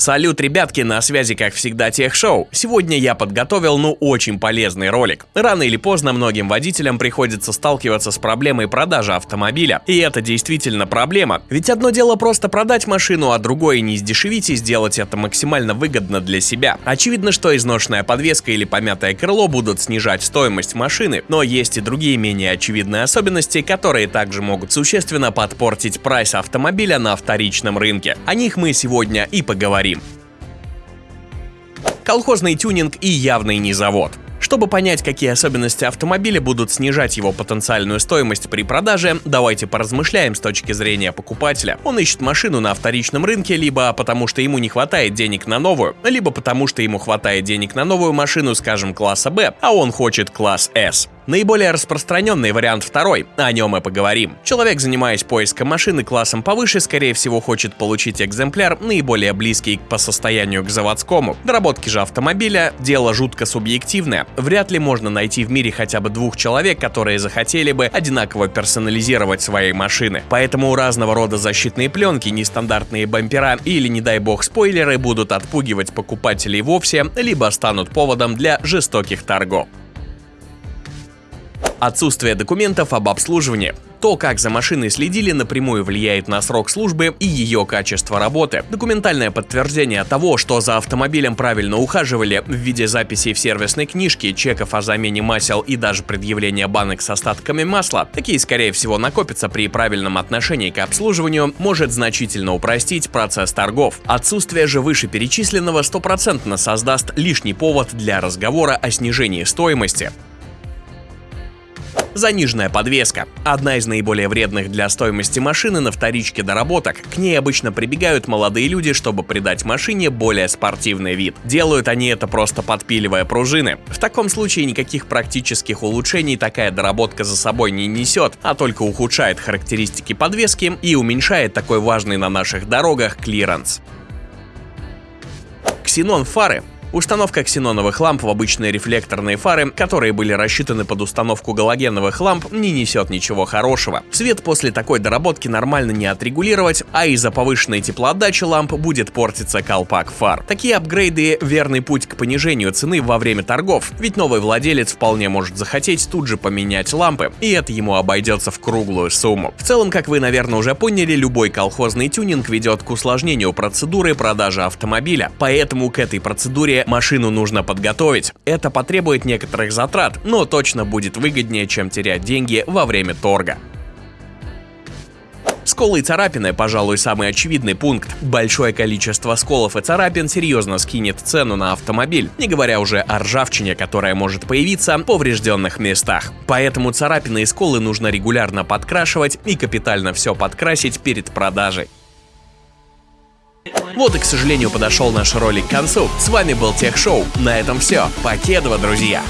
Салют, ребятки, на связи как всегда Техшоу. Сегодня я подготовил, ну, очень полезный ролик. Рано или поздно многим водителям приходится сталкиваться с проблемой продажи автомобиля. И это действительно проблема. Ведь одно дело просто продать машину, а другое не издешевить и сделать это максимально выгодно для себя. Очевидно, что изношенная подвеска или помятое крыло будут снижать стоимость машины, но есть и другие менее очевидные особенности, которые также могут существенно подпортить прайс автомобиля на вторичном рынке. О них мы сегодня и поговорим поговорим. Колхозный тюнинг и явный не завод. Чтобы понять, какие особенности автомобиля будут снижать его потенциальную стоимость при продаже, давайте поразмышляем с точки зрения покупателя. Он ищет машину на вторичном рынке либо потому, что ему не хватает денег на новую, либо потому, что ему хватает денег на новую машину, скажем, класса B, а он хочет класс S. Наиболее распространенный вариант второй, о нем мы поговорим. Человек, занимаясь поиском машины классом повыше, скорее всего хочет получить экземпляр, наиболее близкий по состоянию к заводскому. Доработки же автомобиля – дело жутко субъективное. Вряд ли можно найти в мире хотя бы двух человек, которые захотели бы одинаково персонализировать свои машины. Поэтому разного рода защитные пленки, нестандартные бампера или, не дай бог, спойлеры будут отпугивать покупателей вовсе, либо станут поводом для жестоких торгов. Отсутствие документов об обслуживании. То, как за машиной следили, напрямую влияет на срок службы и ее качество работы. Документальное подтверждение того, что за автомобилем правильно ухаживали в виде записей в сервисной книжке, чеков о замене масел и даже предъявления банок с остатками масла, такие, скорее всего, накопятся при правильном отношении к обслуживанию, может значительно упростить процесс торгов. Отсутствие же вышеперечисленного стопроцентно создаст лишний повод для разговора о снижении стоимости. Заниженная подвеска. Одна из наиболее вредных для стоимости машины на вторичке доработок. К ней обычно прибегают молодые люди, чтобы придать машине более спортивный вид. Делают они это просто подпиливая пружины. В таком случае никаких практических улучшений такая доработка за собой не несет, а только ухудшает характеристики подвески и уменьшает такой важный на наших дорогах клиренс. Ксенон фары Установка ксеноновых ламп в обычные рефлекторные фары, которые были рассчитаны под установку галогеновых ламп, не несет ничего хорошего. Свет после такой доработки нормально не отрегулировать, а из-за повышенной теплоотдачи ламп будет портиться колпак фар. Такие апгрейды — верный путь к понижению цены во время торгов, ведь новый владелец вполне может захотеть тут же поменять лампы, и это ему обойдется в круглую сумму. В целом, как вы, наверное, уже поняли, любой колхозный тюнинг ведет к усложнению процедуры продажи автомобиля, поэтому к этой процедуре машину нужно подготовить. Это потребует некоторых затрат, но точно будет выгоднее, чем терять деньги во время торга. Сколы и царапины, пожалуй, самый очевидный пункт. Большое количество сколов и царапин серьезно скинет цену на автомобиль, не говоря уже о ржавчине, которая может появиться в поврежденных местах. Поэтому царапины и сколы нужно регулярно подкрашивать и капитально все подкрасить перед продажей. Вот и, к сожалению, подошел наш ролик к концу. С вами был Тех Шоу. На этом все. Покедова, друзья!